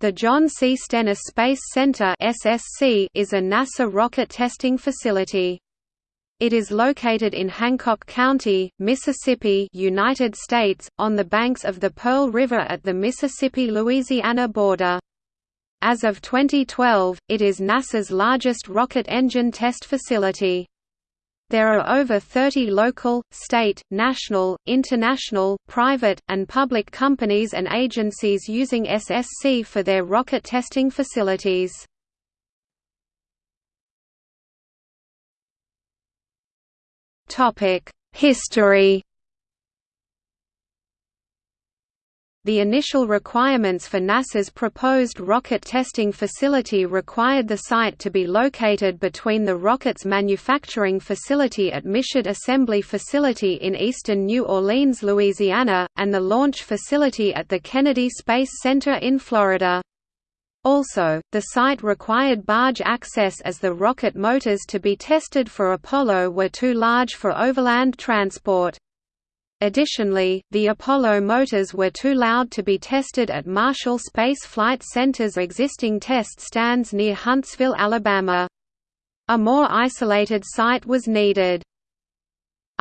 The John C. Stennis Space Center (SSC) is a NASA rocket testing facility. It is located in Hancock County, Mississippi, United States, on the banks of the Pearl River at the Mississippi-Louisiana border. As of 2012, it is NASA's largest rocket engine test facility. There are over 30 local, state, national, international, private, and public companies and agencies using SSC for their rocket testing facilities. History The initial requirements for NASA's proposed rocket testing facility required the site to be located between the rocket's manufacturing facility at Michoud Assembly Facility in eastern New Orleans, Louisiana, and the launch facility at the Kennedy Space Center in Florida. Also, the site required barge access as the rocket motors to be tested for Apollo were too large for overland transport. Additionally, the Apollo motors were too loud to be tested at Marshall Space Flight Center's existing test stands near Huntsville, Alabama. A more isolated site was needed.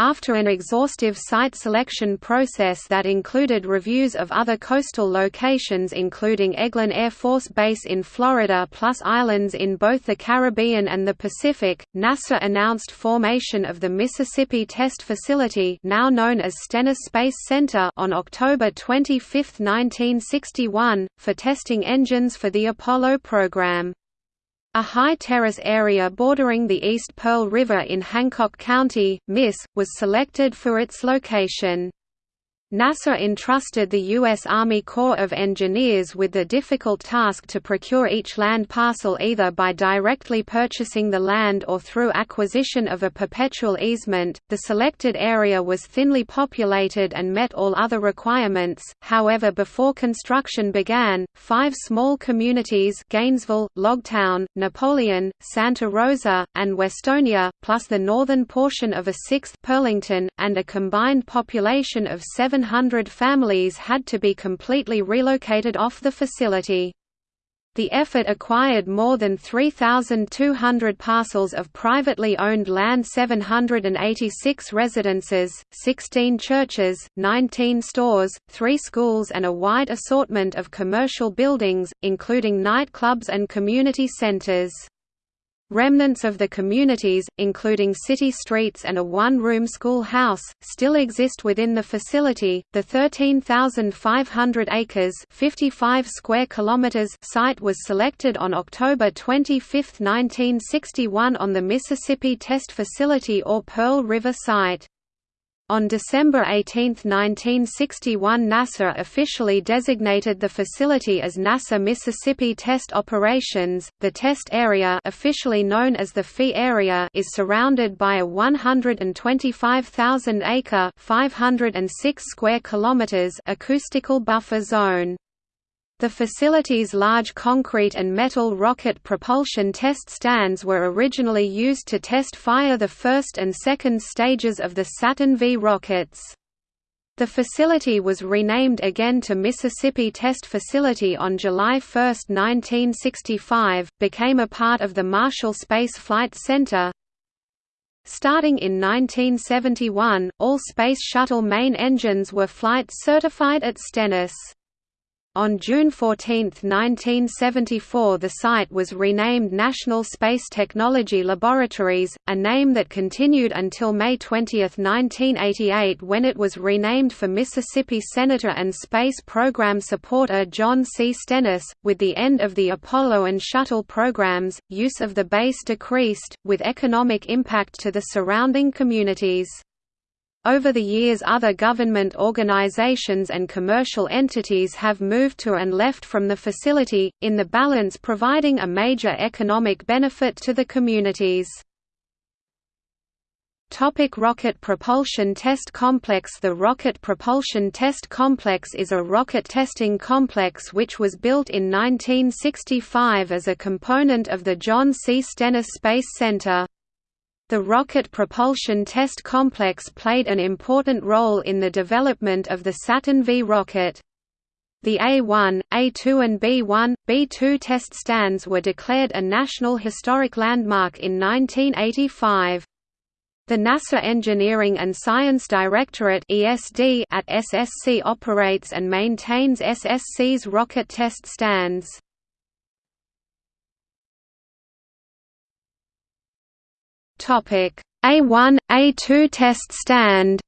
After an exhaustive site selection process that included reviews of other coastal locations including Eglin Air Force Base in Florida plus islands in both the Caribbean and the Pacific, NASA announced formation of the Mississippi Test Facility now known as Stennis Space Center on October 25, 1961, for testing engines for the Apollo program. A high terrace area bordering the East Pearl River in Hancock County, Miss, was selected for its location. NASA entrusted the U.S. Army Corps of Engineers with the difficult task to procure each land parcel either by directly purchasing the land or through acquisition of a perpetual easement. The selected area was thinly populated and met all other requirements, however, before construction began, five small communities Gainesville, Logtown, Napoleon, Santa Rosa, and Westonia, plus the northern portion of a sixth Pearlington, and a combined population of seven 700 families had to be completely relocated off the facility. The effort acquired more than 3,200 parcels of privately owned land 786 residences, 16 churches, 19 stores, 3 schools and a wide assortment of commercial buildings, including nightclubs and community centers. Remnants of the communities, including city streets and a one-room schoolhouse, still exist within the facility. The 13,500 acres (55 square kilometers) site was selected on October 25, 1961 on the Mississippi Test Facility or Pearl River site. On December 18, 1961 NASA officially designated the facility as NASA Mississippi Test Operations. The test area officially known as the FEE area is surrounded by a 125,000-acre 506 square kilometers acoustical buffer zone. The facility's large concrete and metal rocket propulsion test stands were originally used to test fire the first and second stages of the Saturn V rockets. The facility was renamed again to Mississippi Test Facility on July 1, 1965, became a part of the Marshall Space Flight Center. Starting in 1971, all Space Shuttle main engines were flight certified at Stennis. On June 14, 1974 the site was renamed National Space Technology Laboratories, a name that continued until May 20, 1988 when it was renamed for Mississippi Senator and Space Program supporter John C. Stennis. With the end of the Apollo and Shuttle programs, use of the base decreased, with economic impact to the surrounding communities. Over the years other government organizations and commercial entities have moved to and left from the facility, in the balance providing a major economic benefit to the communities. Topic Rocket Propulsion Test Complex The Rocket Propulsion Test Complex is a rocket testing complex which was built in 1965 as a component of the John C. Stennis Space Center. The Rocket Propulsion Test Complex played an important role in the development of the Saturn V rocket. The A1, A2 and B1, B2 test stands were declared a National Historic Landmark in 1985. The NASA Engineering and Science Directorate at SSC operates and maintains SSC's rocket test stands. Topic: A1, A2 test stand.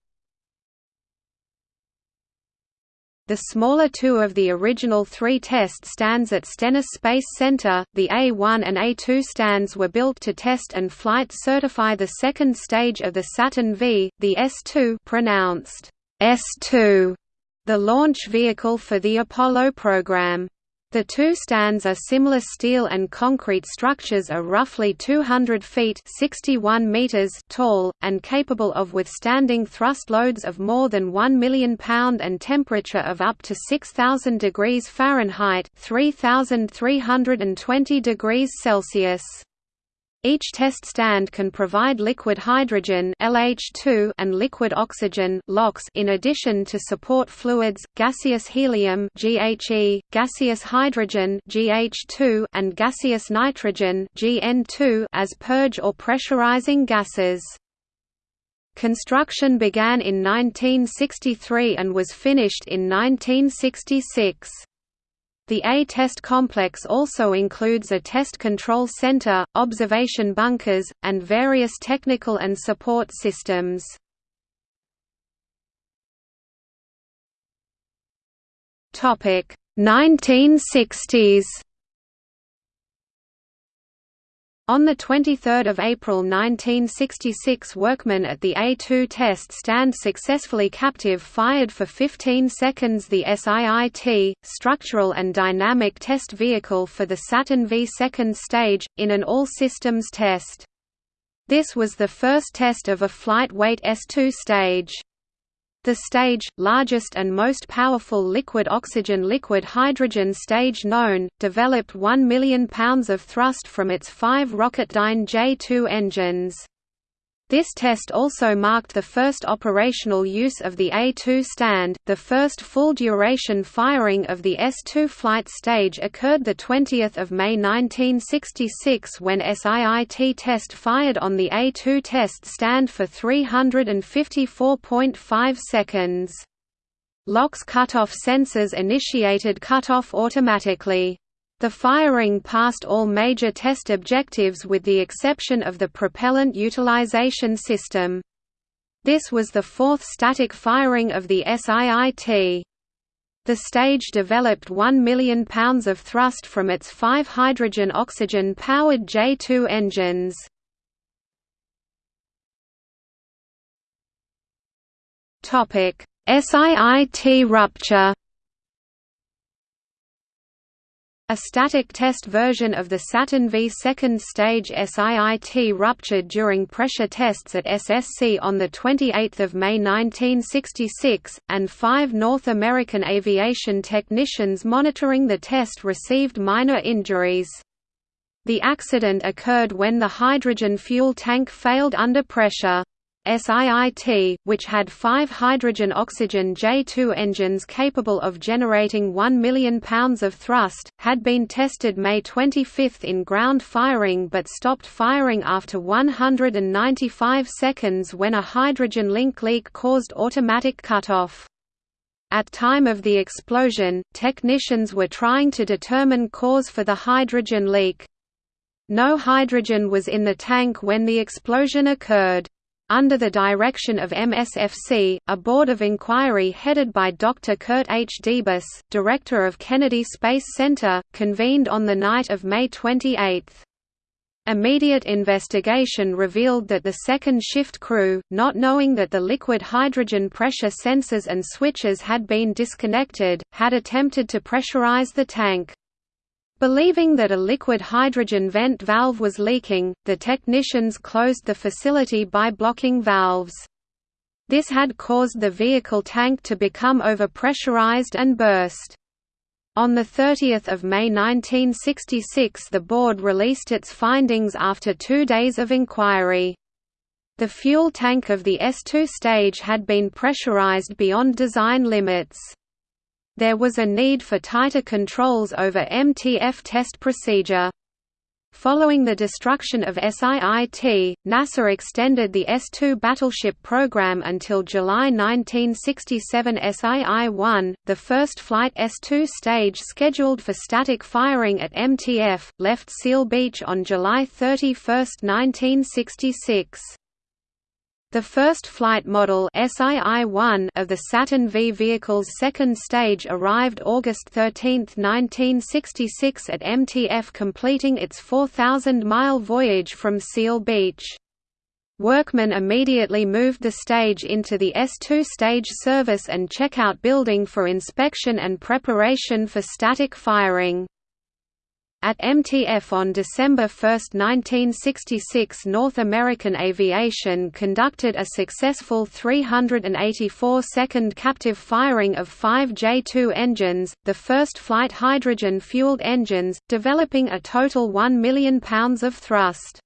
The smaller two of the original three test stands at Stennis Space Center, the A-1 and A-2 stands were built to test and flight certify the second stage of the Saturn V, the S-2 pronounced S-2, the launch vehicle for the Apollo program. The two stands are similar steel and concrete structures are roughly 200 feet 61 meters tall, and capable of withstanding thrust loads of more than 1 million pound and temperature of up to 6,000 degrees Fahrenheit 3,320 degrees Celsius. Each test stand can provide liquid hydrogen LH2 and liquid oxygen LOX in addition to support fluids, gaseous helium GHE, gaseous hydrogen GH2 and gaseous nitrogen GN2 as purge or pressurizing gases. Construction began in 1963 and was finished in 1966. The A-test complex also includes a test control center, observation bunkers, and various technical and support systems. Topic 1960s On 23 April 1966 workmen at the A-2 test stand successfully captive-fired for 15 seconds the SIIT, structural and dynamic test vehicle for the Saturn V second stage, in an all-systems test. This was the first test of a flight-weight S-2 stage. The stage, largest and most powerful liquid oxygen liquid hydrogen stage known, developed 1 million pounds of thrust from its five Rocketdyne J-2 engines. This test also marked the first operational use of the A-2 stand. The first full-duration firing of the S-2 flight stage occurred the 20th of May 1966 when SIIT test fired on the A-2 test stand for 354.5 seconds. LOX cutoff sensors initiated cutoff automatically. The firing passed all major test objectives with the exception of the propellant utilization system. This was the fourth static firing of the SIIT. The stage developed 1 million pounds of thrust from its five hydrogen-oxygen-powered J2 engines. SIIT rupture A static test version of the Saturn V second stage SIIT ruptured during pressure tests at SSC on 28 May 1966, and five North American aviation technicians monitoring the test received minor injuries. The accident occurred when the hydrogen fuel tank failed under pressure. SIIT, which had five hydrogen-oxygen J2 engines capable of generating 1 million pounds of thrust, had been tested May 25 in ground firing but stopped firing after 195 seconds when a hydrogen link leak caused automatic cutoff. At time of the explosion, technicians were trying to determine cause for the hydrogen leak. No hydrogen was in the tank when the explosion occurred. Under the direction of MSFC, a board of inquiry headed by Dr. Kurt H. Debus, director of Kennedy Space Center, convened on the night of May 28. Immediate investigation revealed that the second shift crew, not knowing that the liquid hydrogen pressure sensors and switches had been disconnected, had attempted to pressurize the tank. Believing that a liquid hydrogen vent valve was leaking, the technicians closed the facility by blocking valves. This had caused the vehicle tank to become overpressurized and burst. On 30 May 1966 the board released its findings after two days of inquiry. The fuel tank of the S2 stage had been pressurized beyond design limits. There was a need for tighter controls over MTF test procedure. Following the destruction of SIIT, NASA extended the S-2 battleship program until July 1967 SII-1, the first flight S-2 stage scheduled for static firing at MTF, left Seal Beach on July 31, 1966. The first flight model SII-1 of the Saturn V vehicle's second stage arrived August 13, 1966 at MTF completing its 4,000-mile voyage from Seal Beach. Workmen immediately moved the stage into the S2 stage service and checkout building for inspection and preparation for static firing. At MTF on December 1, 1966 North American Aviation conducted a successful 384-second captive firing of five J-2 engines, the first flight hydrogen-fueled engines, developing a total 1 million pounds of thrust.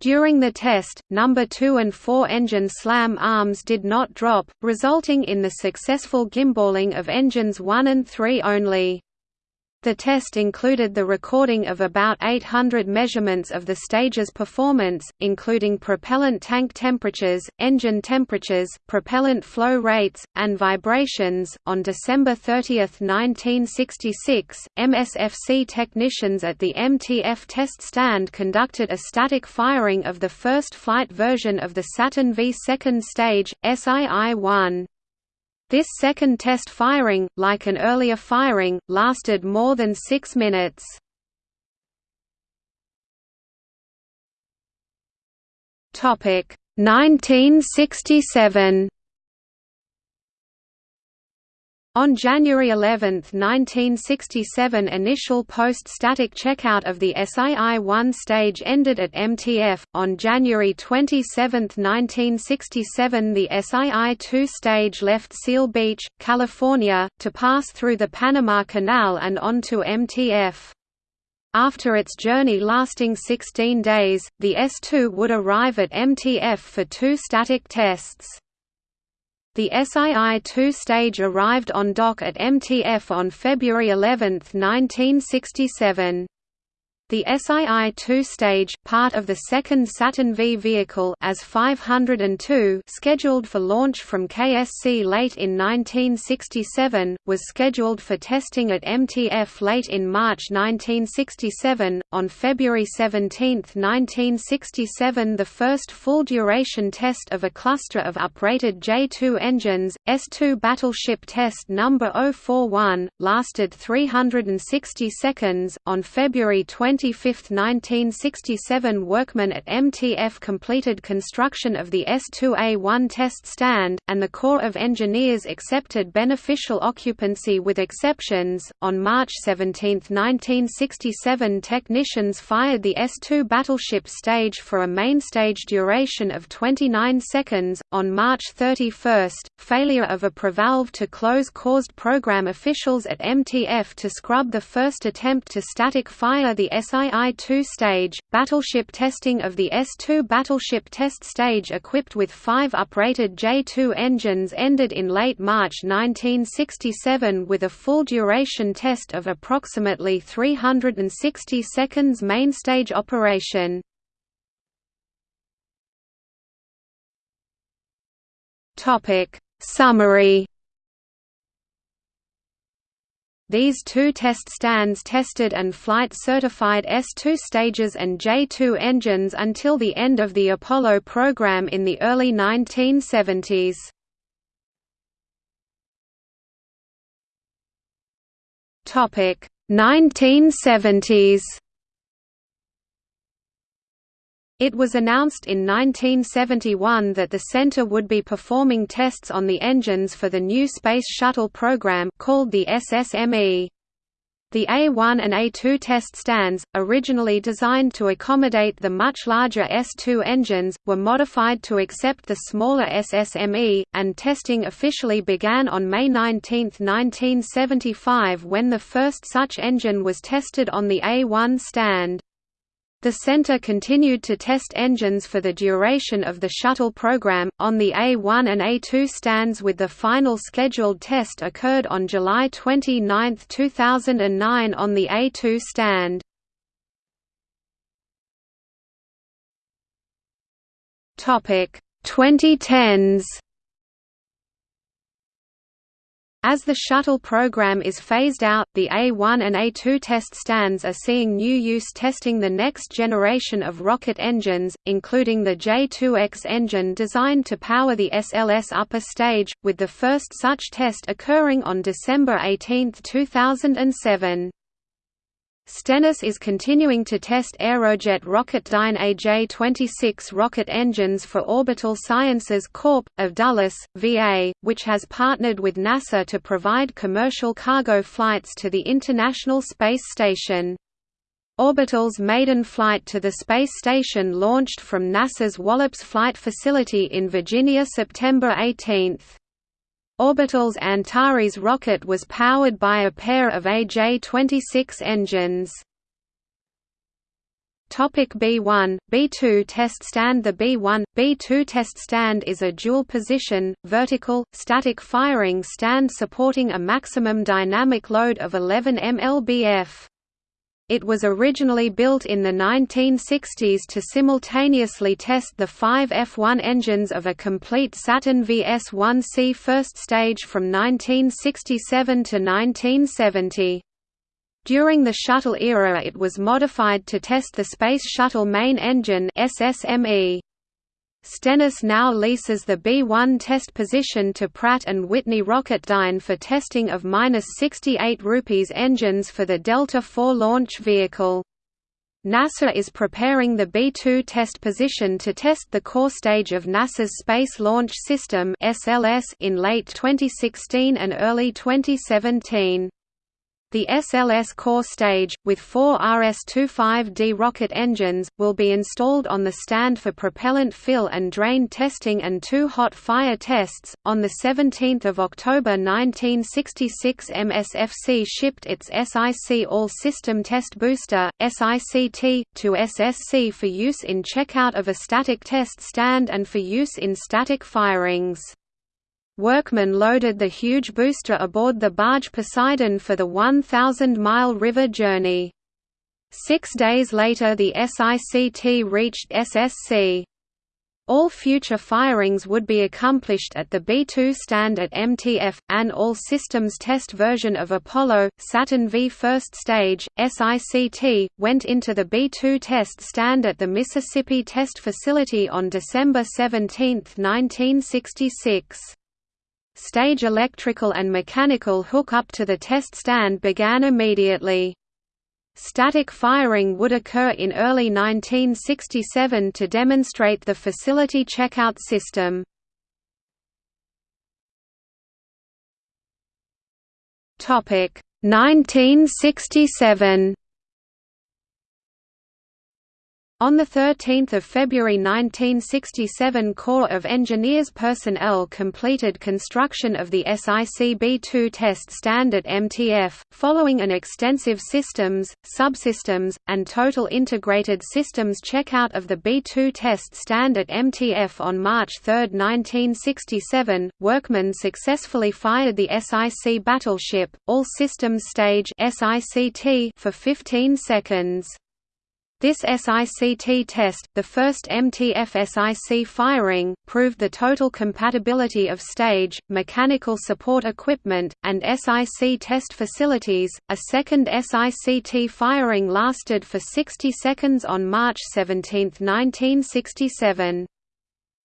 During the test, number 2 and 4 engine slam arms did not drop, resulting in the successful gimballing of engines 1 and 3 only. The test included the recording of about 800 measurements of the stage's performance, including propellant tank temperatures, engine temperatures, propellant flow rates, and vibrations. On December 30, 1966, MSFC technicians at the MTF test stand conducted a static firing of the first flight version of the Saturn V second stage, SII-1. This second test firing, like an earlier firing, lasted more than six minutes. Topic 1967 On January 11, 1967 initial post-static checkout of the SII-1 stage ended at MTF. On January 27, 1967 the SII-2 stage left Seal Beach, California, to pass through the Panama Canal and onto MTF. After its journey lasting 16 days, the S-2 would arrive at MTF for two static tests. The SII-2 stage arrived on dock at MTF on February 11, 1967. The SII-2 stage, part of the second Saturn V vehicle as 502 scheduled for launch from KSC late in 1967, was scheduled for testing at MTF late in March 1967. On February 17, 1967 the first full-duration test of a cluster of uprated J-2 engines, S-2 Battleship Test No. 041, lasted 360 seconds. On February 20 25, 1967 workmen at MTF completed construction of the S2A1 test stand, and the Corps of Engineers accepted beneficial occupancy with exceptions. On March 17, 1967 technicians fired the S2 battleship stage for a mainstage duration of 29 seconds. On March 31, failure of a prevalve to close caused program officials at MTF to scrub the first attempt to static fire the SII-2 stage, battleship testing of the S-2 battleship test stage equipped with five uprated J-2 engines ended in late March 1967 with a full duration test of approximately 360 seconds mainstage operation. Summary these two test stands tested and flight-certified S-2 stages and J-2 engines until the end of the Apollo program in the early 1970s. Topic 1970s it was announced in 1971 that the center would be performing tests on the engines for the new Space Shuttle program called the SSME. The A1 and A2 test stands, originally designed to accommodate the much larger S2 engines, were modified to accept the smaller SSME, and testing officially began on May 19, 1975 when the first such engine was tested on the A1 stand. The center continued to test engines for the duration of the shuttle program, on the A1 and A2 stands with the final scheduled test occurred on July 29, 2009 on the A2 stand. Topic 2010s as the shuttle program is phased out, the A1 and A2 test stands are seeing new use testing the next generation of rocket engines, including the J2X engine designed to power the SLS upper stage, with the first such test occurring on December 18, 2007. Stennis is continuing to test Aerojet Rocketdyne AJ-26 rocket engines for Orbital Sciences Corp. of Dulles, VA, which has partnered with NASA to provide commercial cargo flights to the International Space Station. Orbital's maiden flight to the space station launched from NASA's Wallops Flight Facility in Virginia September 18. Orbital's Antares rocket was powered by a pair of AJ-26 engines. Topic B1, B2 test stand The B1, B2 test stand is a dual-position, vertical, static firing stand supporting a maximum dynamic load of 11 mlbf. It was originally built in the 1960s to simultaneously test the five F1 engines of a complete Saturn VS-1C first stage from 1967 to 1970. During the shuttle era it was modified to test the Space Shuttle Main Engine SSME. Stennis now leases the B-1 test position to Pratt & Whitney Rocketdyne for testing of -68 rupees engines for the Delta IV launch vehicle. NASA is preparing the B-2 test position to test the core stage of NASA's Space Launch System in late 2016 and early 2017. The SLS core stage, with four RS-25D rocket engines, will be installed on the stand for propellant fill and drain testing and two hot fire tests. On 17 October 1966 MSFC shipped its SIC All-System Test Booster, SICT, to SSC for use in checkout of a static test stand and for use in static firings. Workmen loaded the huge booster aboard the barge Poseidon for the 1,000-mile river journey. Six days later the SICT reached SSC. All future firings would be accomplished at the B-2 stand at MTF, an all-systems test version of Apollo, Saturn V first stage, SICT, went into the B-2 test stand at the Mississippi Test Facility on December 17, 1966. Stage electrical and mechanical hookup to the test stand began immediately. Static firing would occur in early 1967 to demonstrate the facility checkout system. Topic 1967 on 13 February 1967 Corps of Engineers personnel completed construction of the SIC-B2 test stand at MTF, following an extensive systems, subsystems, and total integrated systems checkout of the B2 test stand at MTF on March 3, 1967, workmen successfully fired the SIC battleship, all systems stage for 15 seconds. This SICT test, the first MTF SIC firing, proved the total compatibility of stage, mechanical support equipment, and SIC test facilities. A second SICT firing lasted for 60 seconds on March 17, 1967.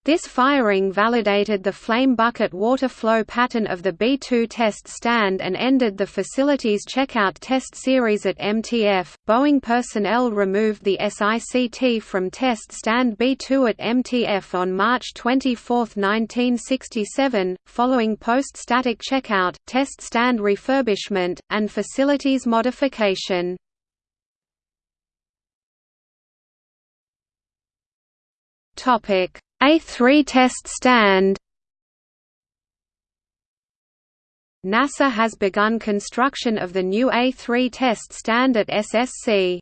This firing validated the flame bucket water flow pattern of the B-2 test stand and ended the facility's checkout test series at MTF. Boeing personnel removed the SICT from test stand B-2 at MTF on March 24, 1967, following post-static checkout, test stand refurbishment, and facilities modification. Topic a3 test stand NASA has begun construction of the new A3 test stand at SSC.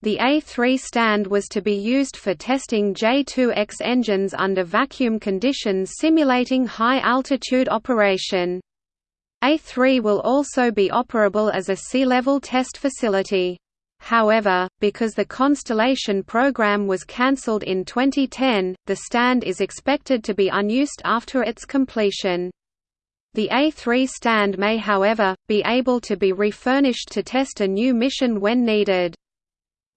The A3 stand was to be used for testing J2X engines under vacuum conditions simulating high-altitude operation. A3 will also be operable as a sea-level test facility. However, because the Constellation program was cancelled in 2010, the stand is expected to be unused after its completion. The A3 stand may however, be able to be refurnished to test a new mission when needed.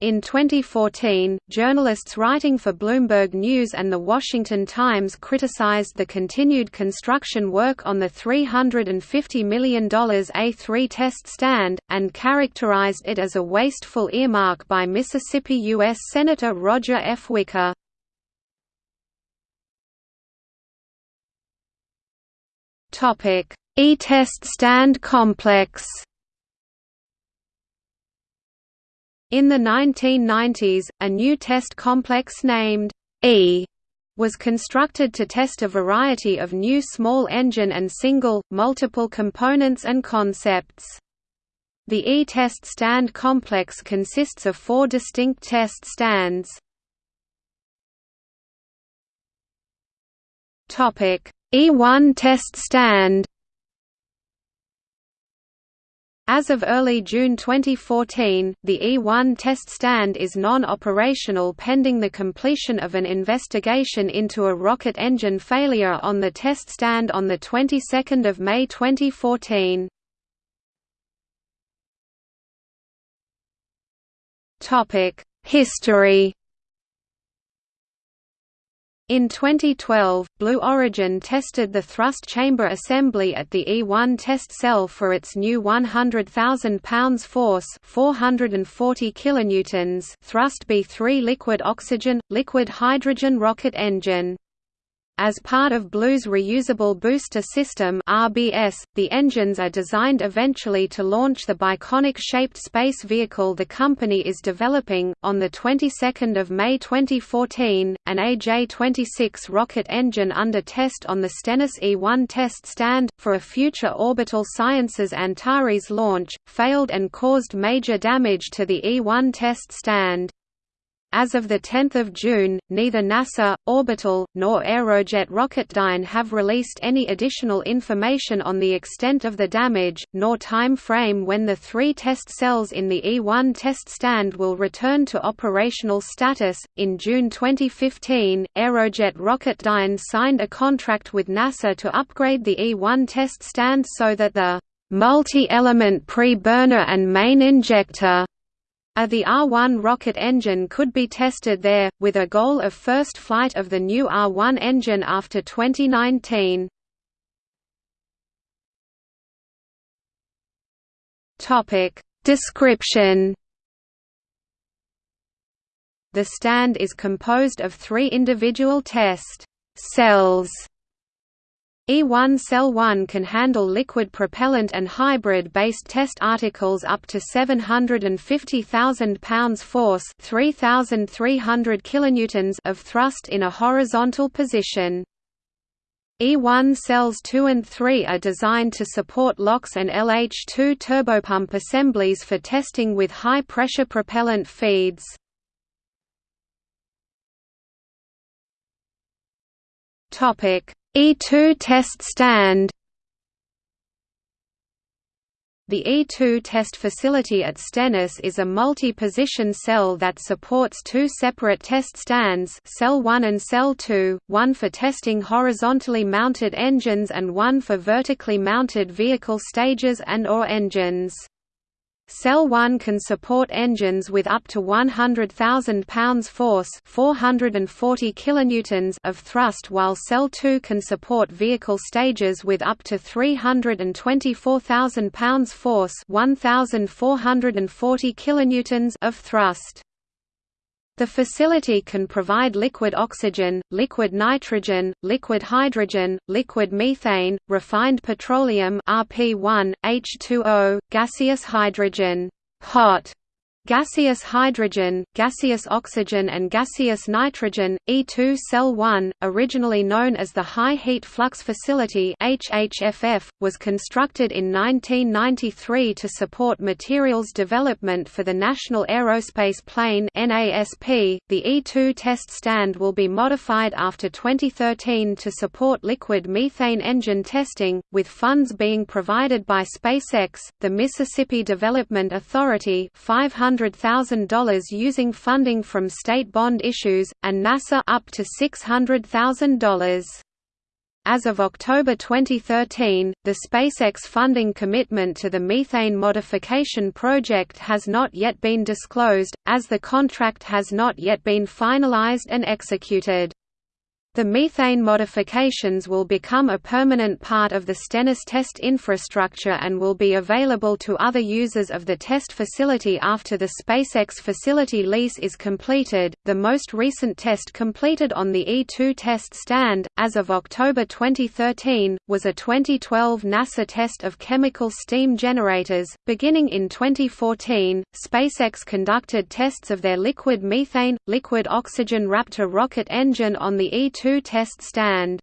In 2014, journalists writing for Bloomberg News and The Washington Times criticized the continued construction work on the $350 million A3 test stand, and characterized it as a wasteful earmark by Mississippi U.S. Senator Roger F. Wicker. E-test stand complex In the 1990s, a new test complex named E was constructed to test a variety of new small engine and single, multiple components and concepts. The E-test stand complex consists of four distinct test stands. E1 test stand as of early June 2014, the E-1 test stand is non-operational pending the completion of an investigation into a rocket engine failure on the test stand on the 22nd of May 2014. Topic: History in 2012, Blue Origin tested the thrust chamber assembly at the E1 test cell for its new 100,000 pounds force 440 kilonewtons thrust B3 liquid oxygen, liquid hydrogen rocket engine. As part of Blue's Reusable Booster System (RBS), the engines are designed eventually to launch the Biconic-shaped space vehicle the company is developing. On the 22nd of May 2014, an AJ-26 rocket engine under test on the Stennis E-1 test stand for a future Orbital Sciences Antares launch failed and caused major damage to the E-1 test stand. As of 10 June, neither NASA, Orbital, nor Aerojet Rocketdyne have released any additional information on the extent of the damage, nor time frame when the three test cells in the E-1 test stand will return to operational status. In June 2015, Aerojet Rocketdyne signed a contract with NASA to upgrade the E-1 test stand so that the multi-element pre-burner and main injector a the R-1 rocket engine could be tested there, with a goal of first flight of the new R-1 engine after 2019. Description. The stand is composed of three individual test cells E1 Cell 1 can handle liquid propellant and hybrid-based test articles up to 750,000 pounds force 3,300 kilonewtons of thrust in a horizontal position. E1 cells 2 and 3 are designed to support LOX and LH2 turbopump assemblies for testing with high-pressure propellant feeds. Topic E2 test stand The E2 test facility at Stennis is a multi-position cell that supports two separate test stands Cell 1 and Cell 2, one for testing horizontally mounted engines and one for vertically mounted vehicle stages and or engines. Cell 1 can support engines with up to 100,000 pounds force 440 kilonewtons of thrust while Cell 2 can support vehicle stages with up to 324,000 pounds force 1,440 kilonewtons of thrust. The facility can provide liquid oxygen, liquid nitrogen, liquid hydrogen, liquid methane, refined petroleum RP1, H2O, gaseous hydrogen hot, Gaseous hydrogen, gaseous oxygen and gaseous nitrogen, E2 Cell 1, originally known as the High Heat Flux Facility HHFF, was constructed in 1993 to support materials development for the National Aerospace Plane NASP. .The E2 test stand will be modified after 2013 to support liquid methane engine testing, with funds being provided by SpaceX, the Mississippi Development Authority 500 $100,000 using funding from state bond issues, and NASA up to $600,000. As of October 2013, the SpaceX funding commitment to the methane modification project has not yet been disclosed, as the contract has not yet been finalized and executed. The methane modifications will become a permanent part of the Stennis test infrastructure and will be available to other users of the test facility after the SpaceX facility lease is completed. The most recent test completed on the E2 test stand, as of October 2013, was a 2012 NASA test of chemical steam generators. Beginning in 2014, SpaceX conducted tests of their liquid methane, liquid oxygen Raptor rocket engine on the E2 test stand.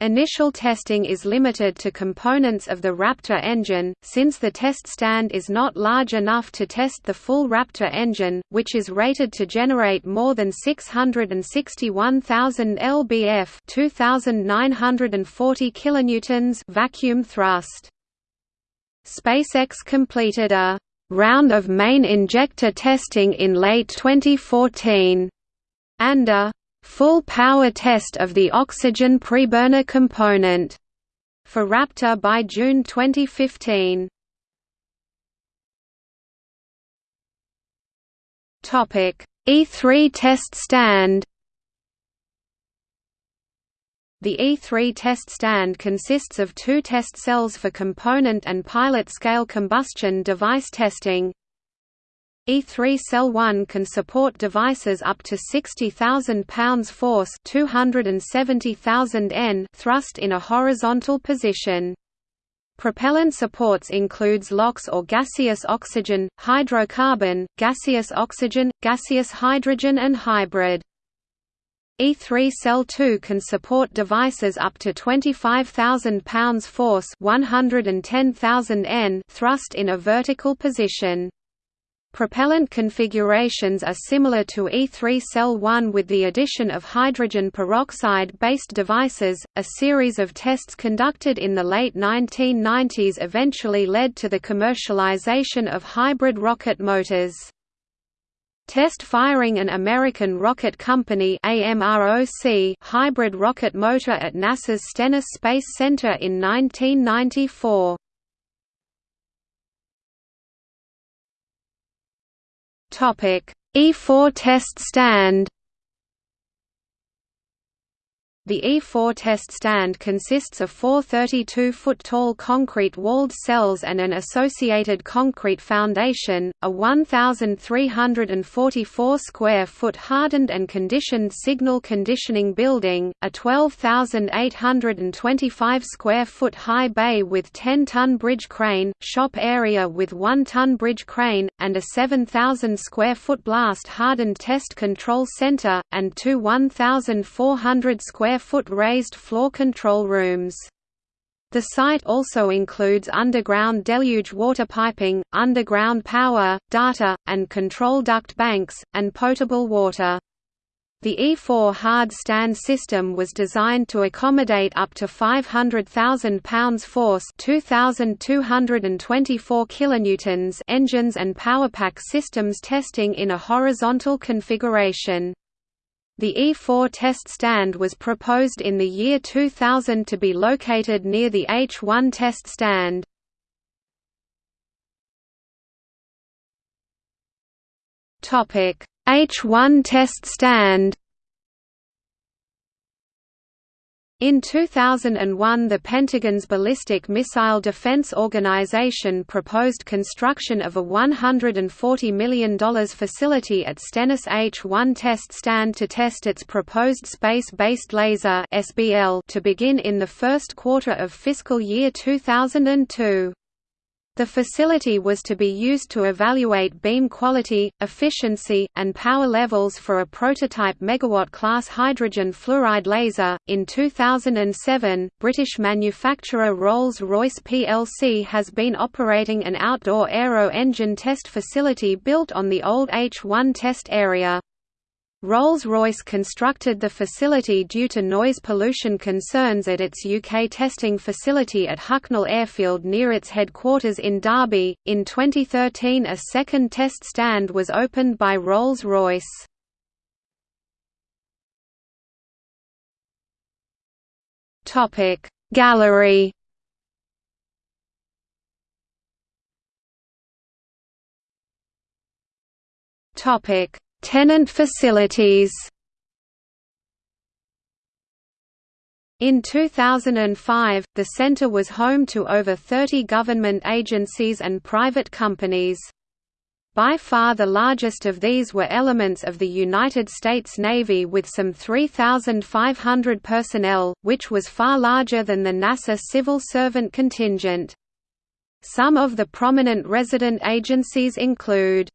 Initial testing is limited to components of the Raptor engine, since the test stand is not large enough to test the full Raptor engine, which is rated to generate more than 661,000 lbf 2,940 kilonewtons vacuum thrust. SpaceX completed a round of main injector testing in late 2014 and a full power test of the oxygen preburner component for Raptor by June 2015. Topic: E3 test stand. The E3 test stand consists of two test cells for component and pilot scale combustion device testing, E3 Cell 1 can support devices up to 60,000 pounds force 270,000 N thrust in a horizontal position. Propellant supports includes LOX or gaseous oxygen, hydrocarbon, gaseous oxygen, gaseous hydrogen and hybrid. E3 Cell 2 can support devices up to 25,000 pounds force 110,000 N thrust in a vertical position. Propellant configurations are similar to E3 Cell 1 with the addition of hydrogen peroxide-based devices. A series of tests conducted in the late 1990s eventually led to the commercialization of hybrid rocket motors. Test firing an American Rocket Company AMROC hybrid rocket motor at NASA's Stennis Space Center in 1994. E4 test stand. The E4 test stand consists of four 32-foot-tall concrete walled cells and an associated concrete foundation, a 1,344-square-foot hardened and conditioned signal conditioning building, a 12,825-square-foot high bay with 10-ton bridge crane, shop area with 1-ton bridge crane, and a 7,000-square-foot blast hardened test control center, and two 1,400 square square-foot raised floor control rooms. The site also includes underground deluge water piping, underground power, data, and control duct banks, and potable water. The E4 hard stand system was designed to accommodate up to 500,000 pounds force 2,224 kilonewtons engines and powerpack systems testing in a horizontal configuration. The E4 test stand was proposed in the year 2000 to be located near the H1 test stand. H1 test stand In 2001 the Pentagon's Ballistic Missile Defense Organization proposed construction of a $140 million facility at Stennis H-1 test stand to test its proposed Space-Based Laser to begin in the first quarter of fiscal year 2002. The facility was to be used to evaluate beam quality, efficiency, and power levels for a prototype megawatt-class hydrogen fluoride laser. In 2007, British manufacturer Rolls-Royce plc has been operating an outdoor aero engine test facility built on the old H1 test area. Rolls-Royce constructed the facility due to noise pollution concerns at its UK testing facility at Hucknall Airfield near its headquarters in Derby. In 2013, a second test stand was opened by Rolls-Royce. Topic Gallery. Topic Tenant facilities In 2005, the center was home to over 30 government agencies and private companies. By far the largest of these were elements of the United States Navy with some 3,500 personnel, which was far larger than the NASA civil servant contingent. Some of the prominent resident agencies include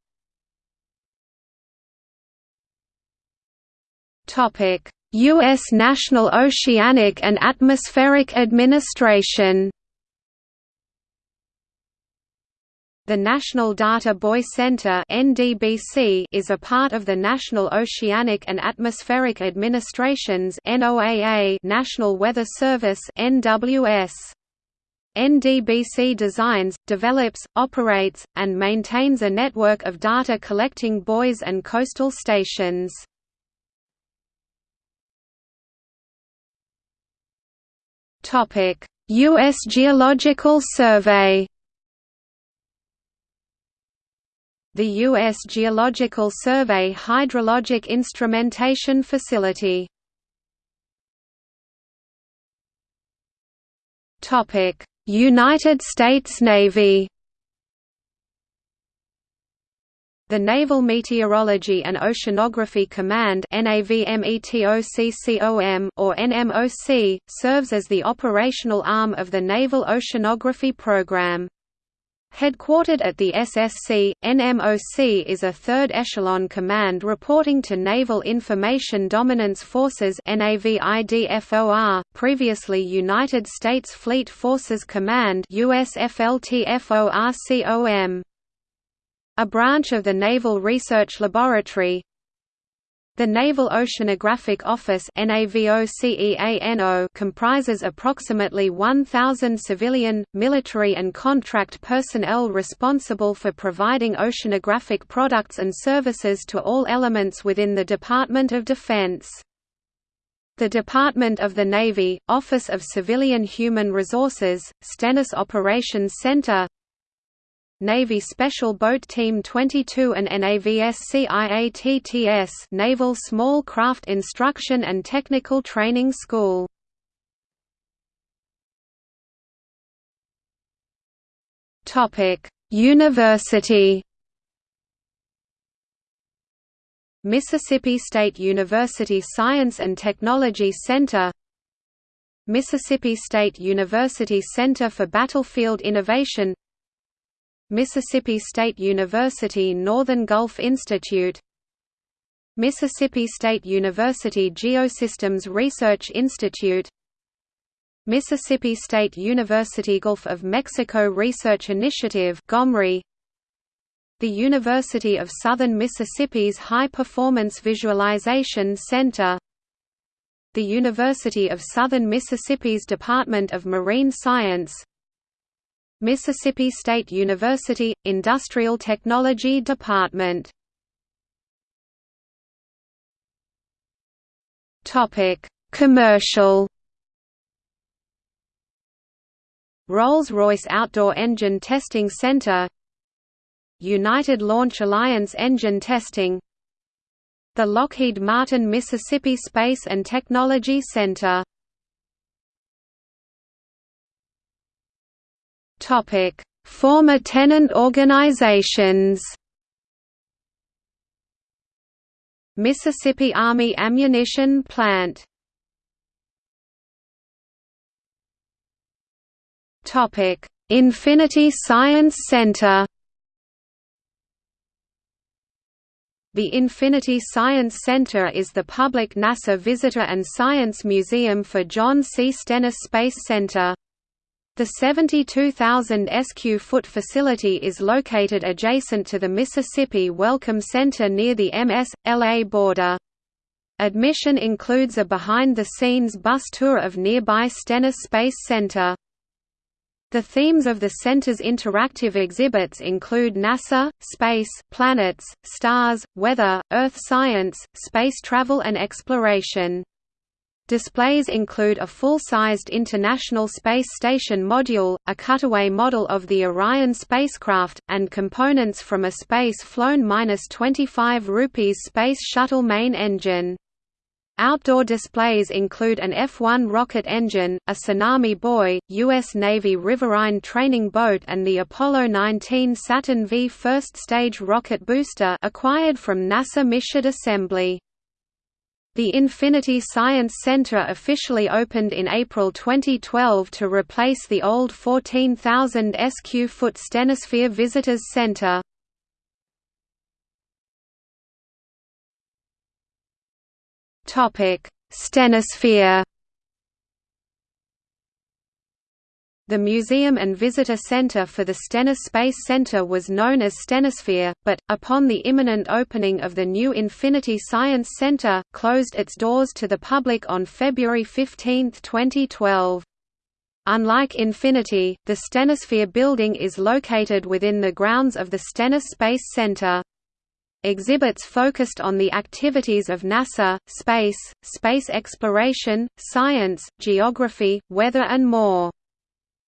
U.S. National Oceanic and Atmospheric Administration The National Data Buoy Center is a part of the National Oceanic and Atmospheric Administration's National Weather Service. NDBC designs, develops, operates, and maintains a network of data collecting buoys and coastal stations. Topic: U.S. Geological Survey. The U.S. Geological Survey hydrologic instrumentation facility. Topic: United States Navy. The Naval Meteorology and Oceanography Command or NMOC, serves as the operational arm of the Naval Oceanography Program. Headquartered at the SSC, NMOC is a third echelon command reporting to Naval Information Dominance Forces previously United States Fleet Forces Command USFLTFORCOM a branch of the Naval Research Laboratory the Naval Oceanographic Office comprises approximately 1,000 civilian, military and contract personnel responsible for providing oceanographic products and services to all elements within the Department of Defense. The Department of the Navy, Office of Civilian Human Resources, Stennis Operations Center Navy Special Boat Team 22 and NAVSCIATTS Naval Small Craft Instruction and Technical Training School. Topic: University. Mississippi State University Science and Technology Center. Mississippi State University Center for Battlefield Innovation Mississippi State University Northern Gulf Institute Mississippi State University Geosystems Research Institute Mississippi State University Gulf of Mexico Research Initiative GOMRI The University of Southern Mississippi's High Performance Visualization Center The University of Southern Mississippi's Department of Marine Science Mississippi State University, Industrial Technology Department. Commercial. Rolls-Royce Outdoor Engine Testing Center. United Launch Alliance Engine Testing. The Lockheed Martin Mississippi Space and Technology Center Topic: Former tenant organizations. Mississippi Army Ammunition Plant. Topic: Infinity Science Center The Infinity Science Center is the public NASA visitor and science museum for John C. Stennis Space Center. The 72,000 sq-foot facility is located adjacent to the Mississippi Welcome Center near the MS.LA border. Admission includes a behind-the-scenes bus tour of nearby Stennis Space Center. The themes of the center's interactive exhibits include NASA, space, planets, stars, weather, Earth science, space travel and exploration. Displays include a full-sized International Space Station module, a cutaway model of the Orion spacecraft, and components from a space-flown-25 rupees Space Shuttle main engine. Outdoor displays include an F-1 rocket engine, a Tsunami Buoy, U.S. Navy Riverine training boat and the Apollo 19 Saturn V first-stage rocket booster acquired from NASA Michoud Assembly. The Infinity Science Center officially opened in April 2012 to replace the old 14,000 sq-foot StenniSphere Visitors Center. StenniSphere. The Museum and Visitor Center for the Stennis Space Center was known as StenniSphere, but, upon the imminent opening of the new Infinity Science Center, closed its doors to the public on February 15, 2012. Unlike Infinity, the StenniSphere building is located within the grounds of the Stennis Space Center. Exhibits focused on the activities of NASA, space, space exploration, science, geography, weather and more.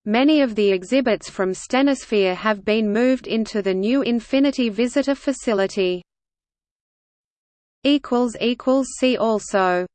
Many of the exhibits from StenniSphere have been moved into the new Infinity Visitor Facility. See also